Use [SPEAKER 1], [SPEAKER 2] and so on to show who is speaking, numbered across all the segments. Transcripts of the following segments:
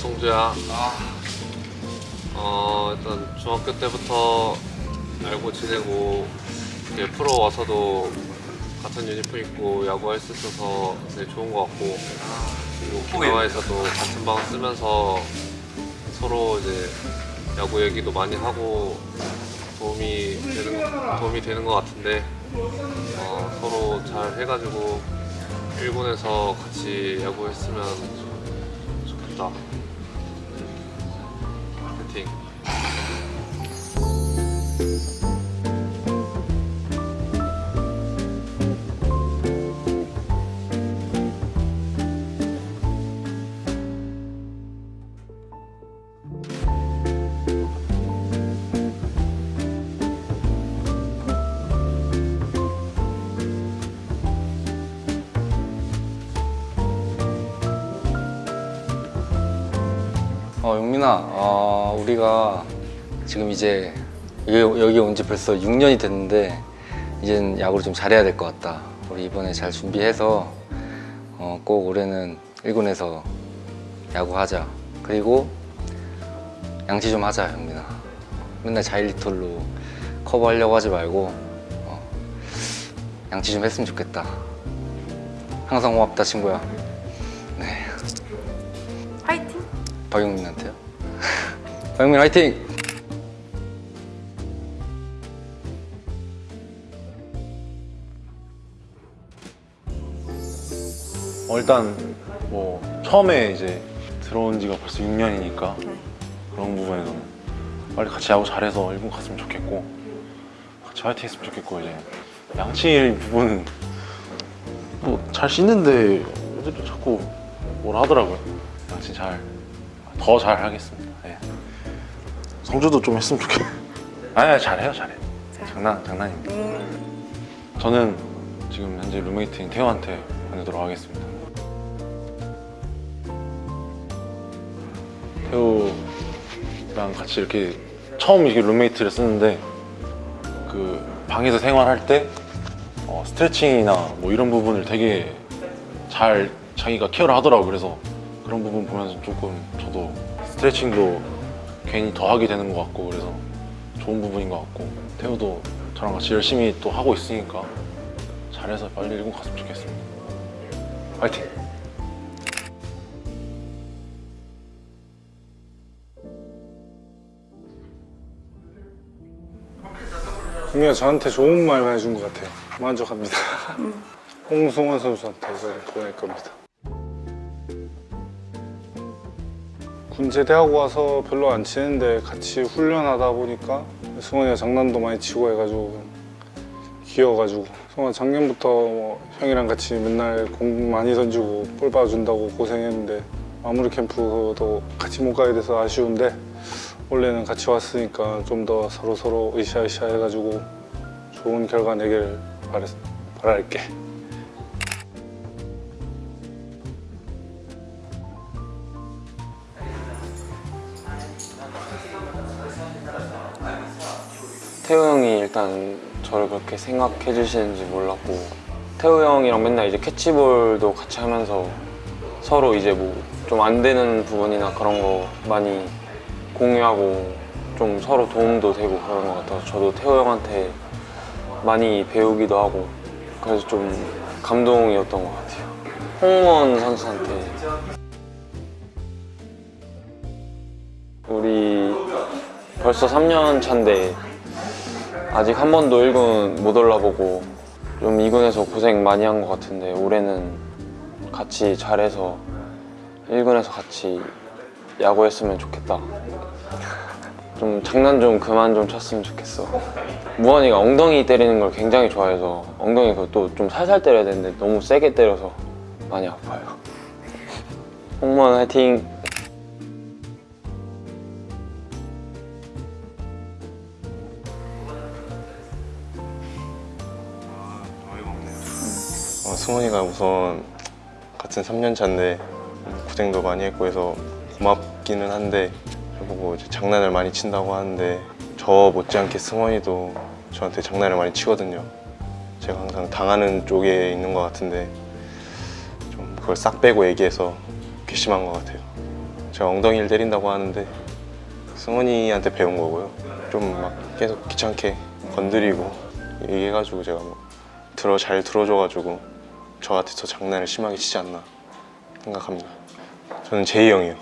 [SPEAKER 1] 성주야. 어 일단 중학교 때부터 알고 지내고 이제 프로 와서도 같은 유니폼 입고 야구할 수 있어서 되게 좋은 것 같고 그리고 기나와에서도 같은 방 쓰면서 서로 이제 야구 얘기도 많이 하고 도움이 되는 거- 도움이 되는 것 같은데 어, 서로 잘 해가지고 일본에서 같이 야구했으면 좋겠다. 파
[SPEAKER 2] 어, 용민아, 어, 우리가 지금 이제 여기, 온 지 벌써 6년이 됐는데 이젠 야구를 좀 잘해야 될 것 같다. 우리 이번에 잘 준비해서 어, 꼭 올해는 1군에서 야구하자. 그리고 양치 좀 하자, 용민아. 맨날 자일리톨로 커버하려고 하지 말고 어, 양치 좀 했으면 좋겠다. 항상 고맙다, 친구야. 박용민한테요? 박용민 화이팅!
[SPEAKER 3] 어, 일단 뭐 처음에 이제 들어온 지가 벌써 6년이니까 그런 부분에서는 빨리 같이 야구 잘해서 일본 갔으면 좋겠고 같이 화이팅 했으면 좋겠고 이제 양치 부분은 뭐 잘 씻는데 애들이 자꾸 뭐라 하더라고요 양치 잘 더 잘 하겠습니다. 예. 성주도 좀 했으면 좋겠 아니 잘해요 잘해. 장난 장난입니다. 저는 지금 현재 룸메이트인 태호한테 보내도록 하겠습니다. 태호랑 같이 이렇게 처음 이렇게 룸메이트를 쓰는데 그 방에서 생활할 때 어, 스트레칭이나 뭐 이런 부분을 되게 잘 자기가 케어를 하더라고. 그래서 그런 부분 보면서 조금 저도 스트레칭도 괜히 더 하게 되는 것 같고 그래서 좋은 부분인 것 같고 태호도 저랑 같이 열심히 또 하고 있으니까 잘해서 빨리 일본 갔으면 좋겠습니다. 파이팅!
[SPEAKER 4] 분명 저한테 좋은 말만 해준 것 같아요. 만족합니다. 홍승원 선수한테 보낼 겁니다. 군제대하고 와서 별로 안 치는데 같이 훈련하다 보니까 승원이가 장난도 많이 치고 해가지고 귀여워가지고 승원 작년부터 뭐 형이랑 같이 맨날 공 많이 던지고 볼 봐준다고 고생했는데 마무리 캠프도 같이 못 가게 돼서 아쉬운데 원래는 같이 왔으니까 좀 더 서로 서로 으쌰으쌰 해가지고 좋은 결과 내길 바랄게.
[SPEAKER 5] 태우 형이 일단 저를 그렇게 생각해 주시는지 몰랐고 태우 형이랑 맨날 이제 캐치볼도 같이 하면서 서로 이제 뭐 좀 안 되는 부분이나 그런 거 많이 공유하고 좀 서로 도움도 되고 그런 것 같아서 저도 태우 형한테 많이 배우기도 하고 그래서 좀 감동이었던 것 같아요. 홍원 선수한테. 우리 벌써 3년 차인데 아직 한 번도 1군 못 올라보고 좀 2군에서 고생 많이 한 것 같은데 올해는 같이 잘해서 1군에서 같이 야구했으면 좋겠다. 좀 장난 좀 그만 좀 쳤으면 좋겠어. 무한이가 엉덩이 때리는 걸 굉장히 좋아해서 엉덩이 그것도 좀 살살 때려야 되는데 너무 세게 때려서 많이 아파요. 홍무원 화이팅
[SPEAKER 6] 승원이가 우선 같은 3년 차인데 고생도 많이 했고 해서 고맙기는 한데 이제 장난을 많이 친다고 하는데 저 못지않게 승원이도 저한테 장난을 많이 치거든요. 제가 항상 당하는 쪽에 있는 것 같은데 좀 그걸 싹 빼고 얘기해서 괘씸한 것 같아요. 제가 엉덩이를 때린다고 하는데 승원이한테 배운 거고요. 좀 막 계속 귀찮게 건드리고 얘기해가지고 제가 뭐 들어 잘 들어줘가지고 저한테 더 장난을 심하게 치지 않나 생각합니다. 저는 제이 형이요.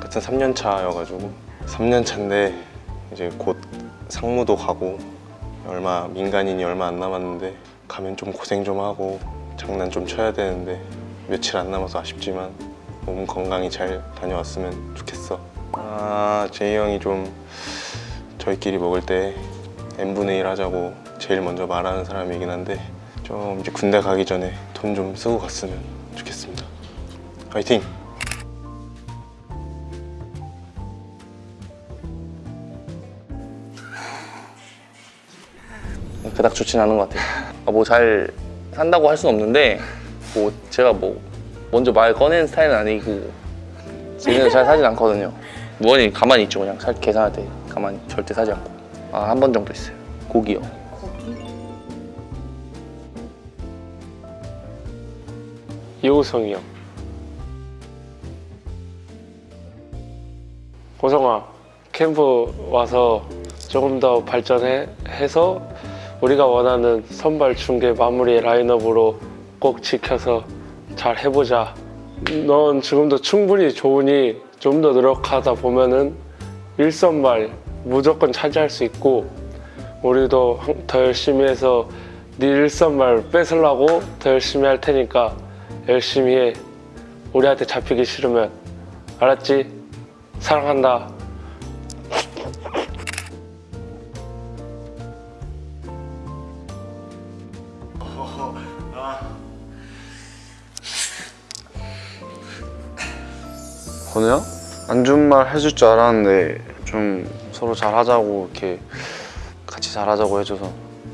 [SPEAKER 6] 같은 3년 차여가지고 3년 차인데 이제 곧 상무도 가고 얼마 민간인이 얼마 안 남았는데 가면 좀 고생 좀 하고 장난 좀 쳐야 되는데 며칠 안 남아서 아쉽지만 몸 건강히 잘 다녀왔으면 좋겠어. 아 제이 형이 좀 저희끼리 먹을 때 n분의 1 하자고 제일 먼저 말하는 사람이긴 한데 좀 이제 군대 가기 전에 돈 좀 쓰고 갔으면 좋겠습니다. 화이팅!
[SPEAKER 7] 그닥 좋진 않은 것 같아요. 뭐 잘 산다고 할 수는 없는데 뭐 제가 뭐 먼저 말 꺼내는 스타일은 아니고 지금은 잘 사진 않거든요. 무언이 가만히 있죠 그냥 살 계산할 때 가만히 절대 사지 않고 아 한 번 정도 있어요. 고기요.
[SPEAKER 8] 이호성이 형. 호성아, 캠프 와서 조금 더 발전해서 우리가 원하는 선발 중계 마무리 라인업으로 꼭 지켜서 잘 해보자. 넌 지금도 충분히 좋으니 좀 더 노력하다 보면은 1선발 무조건 차지할 수 있고 우리도 한- 더 열심히 해서 네 1선발 뺏으려고 더 열심히 할 테니까 열심히 해. 우리한테 잡히기 싫으면 알았지? 사랑한다.
[SPEAKER 9] 건우 형? 안 좋은 말 해줄 줄 알았는데 좀 서로 잘하자고 이렇게 같이 잘하자고 해줘서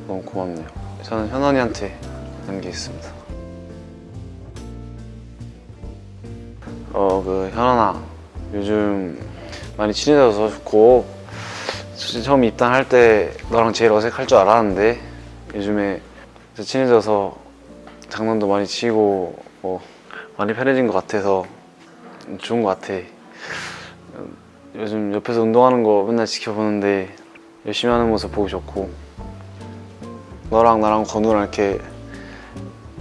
[SPEAKER 9] 너무 고맙네요. 저는 현원이한테 있습니다. 그 현원아 요즘 많이 친해져서 좋고 처음 입단할 때 너랑 제일 어색할 줄 알았는데 요즘에 친해져서 장난도 많이 치고 뭐 많이 편해진 것 같아서 좋은 것 같아. 요즘 옆에서 운동하는 거 맨날 지켜보는데 열심히 하는 모습 보기 좋고 너랑 나랑 건우랑 이렇게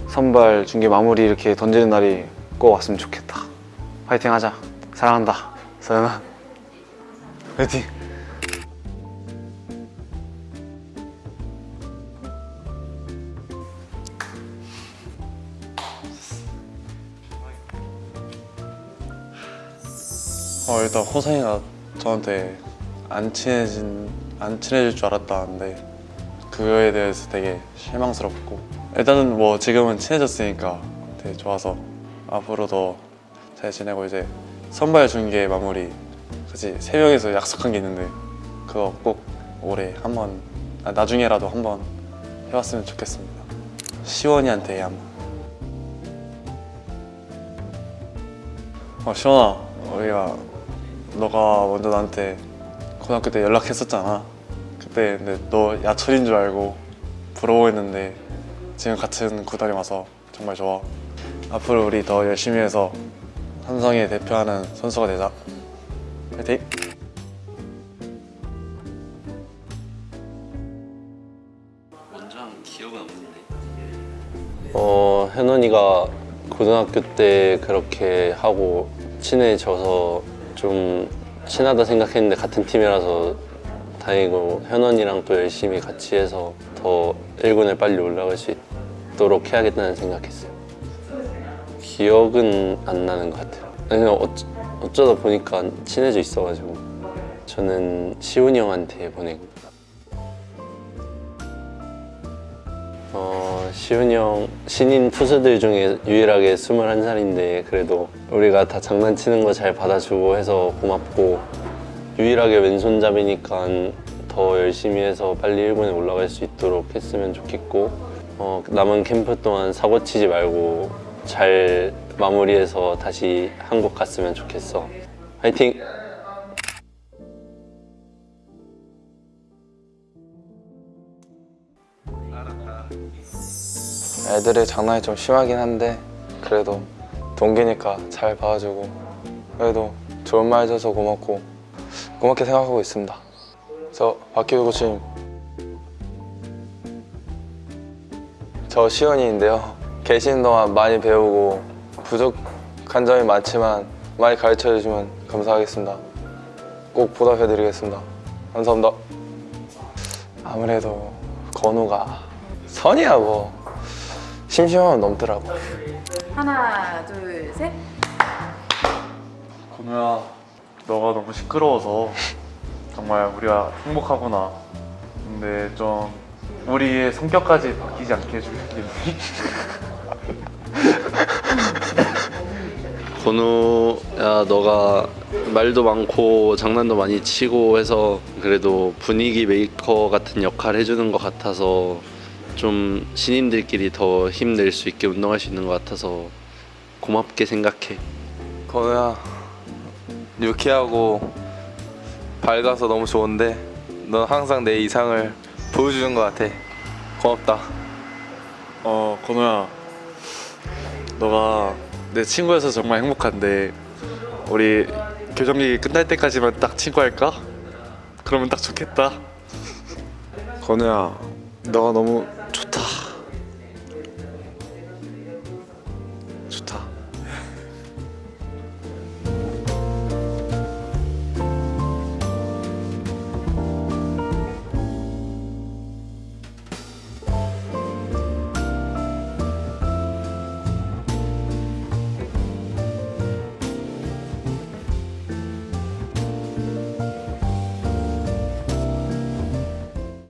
[SPEAKER 9] 선발 중계 마무리 이렇게 던지는 날이 꼭 왔으면 좋겠다. 파이팅 하자. 사랑한다. 서연아. 파이팅.
[SPEAKER 10] 어, 일단 호성이가 저한테 안 친해진 안 친해질 줄 알았다는데 그거에 대해서 되게 실망스럽고 일단은 뭐 지금은 친해졌으니까 되게 좋아서 앞으로 더 잘 지내고 이제 선발 중계 마무리 같이 세 명이서 약속한 게 있는데 그거 꼭 올해 한번 아, 나중에라도 한번 해봤으면 좋겠습니다. 시원이한테 한번. 어 시원아 우리가 너가 먼저 나한테 고등학교 때 연락했었잖아. 그때 근데 너 야철인 줄 알고 부러워했는데 지금 같은 구단에 와서 정말 좋아. 앞으로 우리 더 열심히 해서 삼성에 대표하는 선수가 되자. 파이팅!
[SPEAKER 11] 어, 현원이가 고등학교 때 그렇게 하고 친해져서 좀 친하다 생각했는데 같은 팀이라서 다행이고 현원이랑 또 열심히 같이 해서 더 1군에 빨리 올라갈 수 있도록 해야겠다는 생각했어요. 기억은 안 나는 것 같아요. 그냥 어쩌, 어쩌다 보니까 친해져 있어가지고 저는 시훈이 형한테 보내고 어, 시훈이 형 신인 투수들 중에 유일하게 21살인데 그래도 우리가 다 장난치는 거 잘 받아주고 해서 고맙고 유일하게 왼손잡이니까 더 열심히 해서 빨리 1군에 올라갈 수 있도록 했으면 좋겠고 어, 남은 캠프 동안 사고 치지 말고 잘 마무리해서 다시 한국 갔으면 좋겠어 화이팅!
[SPEAKER 9] 애들의 장난이 좀 심하긴 한데 그래도
[SPEAKER 7] 동기니까 잘 봐주고 그래도 좋은 말 해줘서 고맙고 고맙게 생각하고 있습니다. 저 박기우 코치님 저 시원이인데요. 계시는 동안 많이 배우고 부족한 점이 많지만 많이 가르쳐 주시면 감사하겠습니다. 꼭 보답해 드리겠습니다. 감사합니다. 아무래도 건우가 선이야 뭐 심심하면 넘더라고.
[SPEAKER 12] 하나, 둘, 셋.
[SPEAKER 10] 건우야 너가 너무 시끄러워서 정말 우리가 행복하구나 근데 좀 우리의 성격까지 바뀌지 않게 해주겠니?
[SPEAKER 11] 건우야 너가 말도 많고 장난도 많이 치고 해서 그래도 분위기 메이커 같은 역할 해주는 것 같아서 좀 신인들끼리 더 힘낼 수 있게 운동할 수 있는 것 같아서 고맙게 생각해
[SPEAKER 7] 건우야 유쾌하고 밝아서 너무 좋은데 넌 항상 내 이상을 보여주는 것 같아. 고맙다.
[SPEAKER 13] 어 건우야 너가 내 친구여서 정말 행복한데 우리 교정기 끝날 때까지만 딱 친구 할까? 그러면 딱 좋겠다
[SPEAKER 9] 건우야 너가 너무